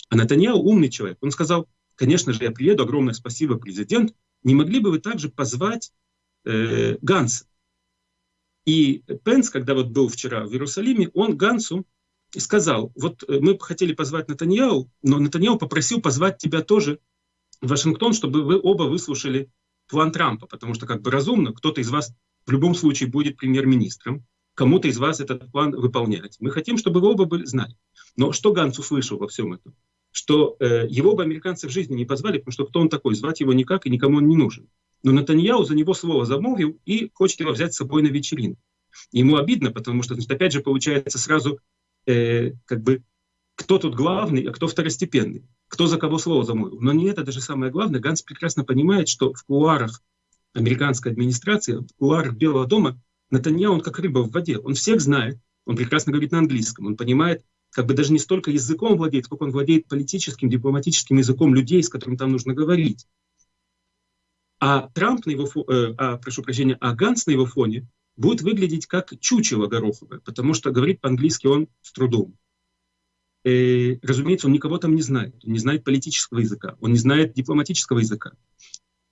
А Натаньяу умный человек. Он сказал, конечно же, я приеду, огромное спасибо, президент. Не могли бы вы также позвать э, Ганса? И Пенс, когда вот был вчера в Иерусалиме, он Гансу сказал, вот э, мы хотели позвать Натаньяу, но Натаньяу попросил позвать тебя тоже в Вашингтон, чтобы вы оба выслушали план Трампа, потому что как бы разумно, кто-то из вас в любом случае будет премьер-министром, кому-то из вас этот план выполнять. Мы хотим, чтобы вы оба были, знали. Но что Ганс услышал во всем этом? что э, его бы американцы в жизни не позвали, потому что кто он такой, звать его никак и никому он не нужен. Но Натаньяу за него слово замолвил и хочет его взять с собой на вечеринку. Ему обидно, потому что, значит, опять же, получается сразу э, как бы кто тут главный, а кто второстепенный, кто за кого слово замолвил. Но не это даже самое главное. Ганс прекрасно понимает, что в кулуарах американской администрации, в кулуарах Белого дома Натаньяу, он как рыба в воде. Он всех знает, он прекрасно говорит на английском, он понимает как бы даже не столько языком владеет, сколько он владеет политическим, дипломатическим языком людей, с которыми там нужно говорить. А Трамп на его фоне, э, а, прошу прощения, а Ганс на его фоне будет выглядеть как чучело гороховое, потому что говорит по-английски он с трудом. И, э, разумеется, он никого там не знает. Он не знает политического языка, он не знает дипломатического языка.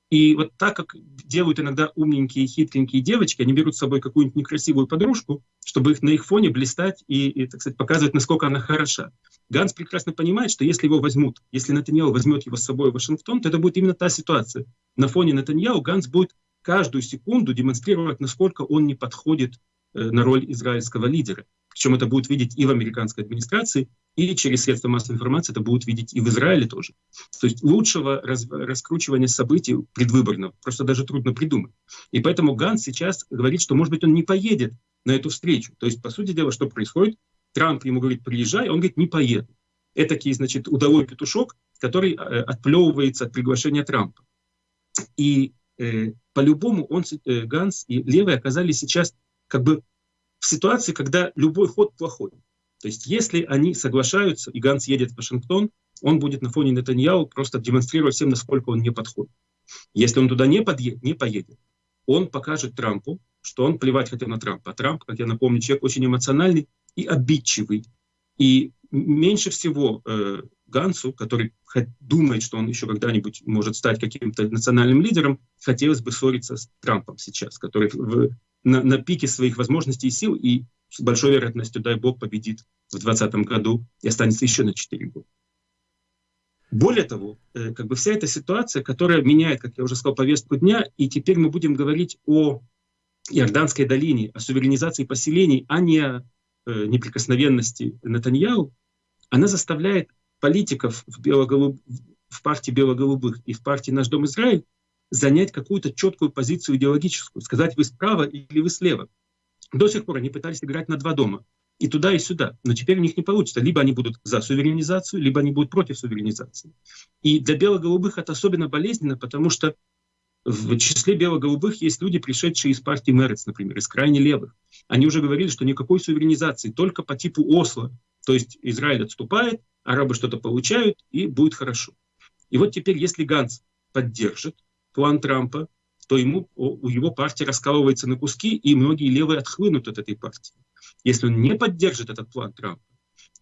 И вот так, как делают иногда умненькие, хитренькие девочки, они берут с собой какую-нибудь некрасивую подружку, чтобы их на их фоне блистать и, и так сказать, показывать, насколько она хороша. Ганс прекрасно понимает, что если его возьмут, если Натаньяу возьмет его с собой в Вашингтон, то это будет именно та ситуация. На фоне Натаньяу Ганс будет каждую секунду демонстрировать, насколько он не подходит э, на роль израильского лидера. Причем это будет видеть и в американской администрации, и через средства массовой информации это будут видеть и в Израиле тоже. То есть лучшего раз, раскручивания событий предвыборного просто даже трудно придумать. И поэтому Ганс сейчас говорит, что, может быть, он не поедет на эту встречу. То есть, по сути дела, что происходит? Трамп ему говорит, приезжай, он говорит, не поеду. Это, значит, удовой петушок, который э, отплевывается от приглашения Трампа. И э, по-любому он, э, Ганс и Левый оказались сейчас как бы в ситуации, когда любой ход плохой. То есть если они соглашаются, и Ганс едет в Вашингтон, он будет на фоне Нетаньяу просто демонстрировать всем, насколько он не подходит. Если он туда не, подъедет, не поедет, он покажет Трампу, что он плевать хотел на Трампа. А Трамп, как я напомню, человек очень эмоциональный и обидчивый. И меньше всего э, Гансу, который думает, что он еще когда-нибудь может стать каким-то национальным лидером, хотелось бы ссориться с Трампом сейчас, который в, на, на пике своих возможностей и сил и с большой вероятностью, дай бог, победит в 2020 году и останется еще на 4 года. Более того, э, как бы вся эта ситуация, которая меняет, как я уже сказал, повестку дня, и теперь мы будем говорить о Иорданской долине, о суверенизации поселений, а не о э, неприкосновенности Натаньяу, она заставляет политиков в, в партии бело-голубых и в партии «Наш дом Израиль» занять какую-то четкую позицию идеологическую, сказать, вы справа или вы слева. До сих пор они пытались играть на два дома. И туда, и сюда. Но теперь у них не получится. Либо они будут за суверенизацию, либо они будут против суверенизации. И для бело-голубых это особенно болезненно, потому что в числе бело-голубых есть люди, пришедшие из партии Мерец, например, из крайне левых. Они уже говорили, что никакой суверенизации, только по типу Осло. То есть Израиль отступает, арабы что-то получают, и будет хорошо. И вот теперь, если Ганс поддержит план Трампа, то ему, у его партии раскалывается на куски, и многие левые отхлынут от этой партии. Если он не поддержит этот план Трампа,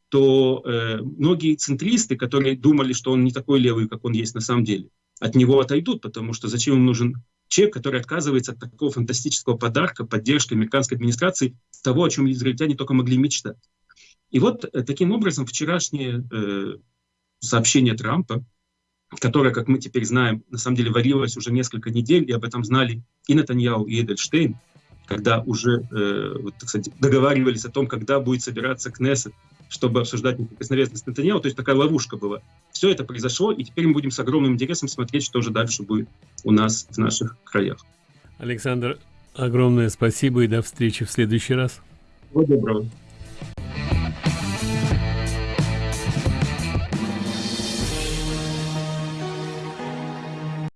то э, многие центристы, которые думали, что он не такой левый, как он есть на самом деле, от него отойдут, потому что зачем им нужен человек, который отказывается от такого фантастического подарка, поддержки американской администрации, того, о чем израильтяне только могли мечтать. И вот э, таким образом вчерашнее э, сообщение Трампа, которая, как мы теперь знаем, на самом деле варилась уже несколько недель, и об этом знали и Натаньяу, и Эдельштейн, когда уже э, вот, так сказать, договаривались о том, когда будет собираться Кнессет, чтобы обсуждать неприкосновенность Натаньяу. То есть такая ловушка была. Все это произошло, и теперь мы будем с огромным интересом смотреть, что же дальше будет у нас в наших краях. Александр, огромное спасибо и до встречи в следующий раз. Всего доброго.